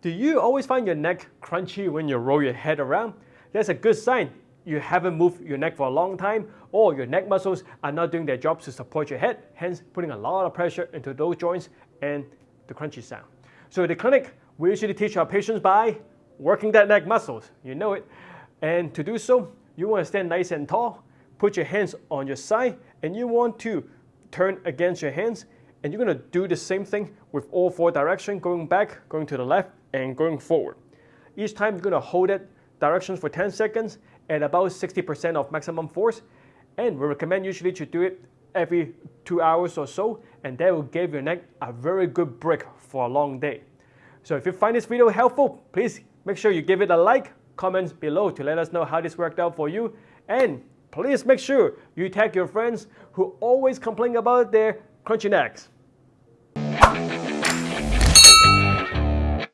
Do you always find your neck crunchy when you roll your head around? That's a good sign you haven't moved your neck for a long time or your neck muscles are not doing their job to support your head, hence putting a lot of pressure into those joints and the crunchy sound. So in the clinic, we usually teach our patients by working that neck muscles, you know it. And to do so, you want to stand nice and tall, put your hands on your side, and you want to turn against your hands, and you're going to do the same thing with all four directions, going back, going to the left, and going forward. Each time you're going to hold it directions for 10 seconds at about 60% of maximum force. And we recommend usually to do it every two hours or so, and that will give your neck a very good break for a long day. So if you find this video helpful, please make sure you give it a like, comments below to let us know how this worked out for you, and please make sure you tag your friends who always complain about their crunchy necks.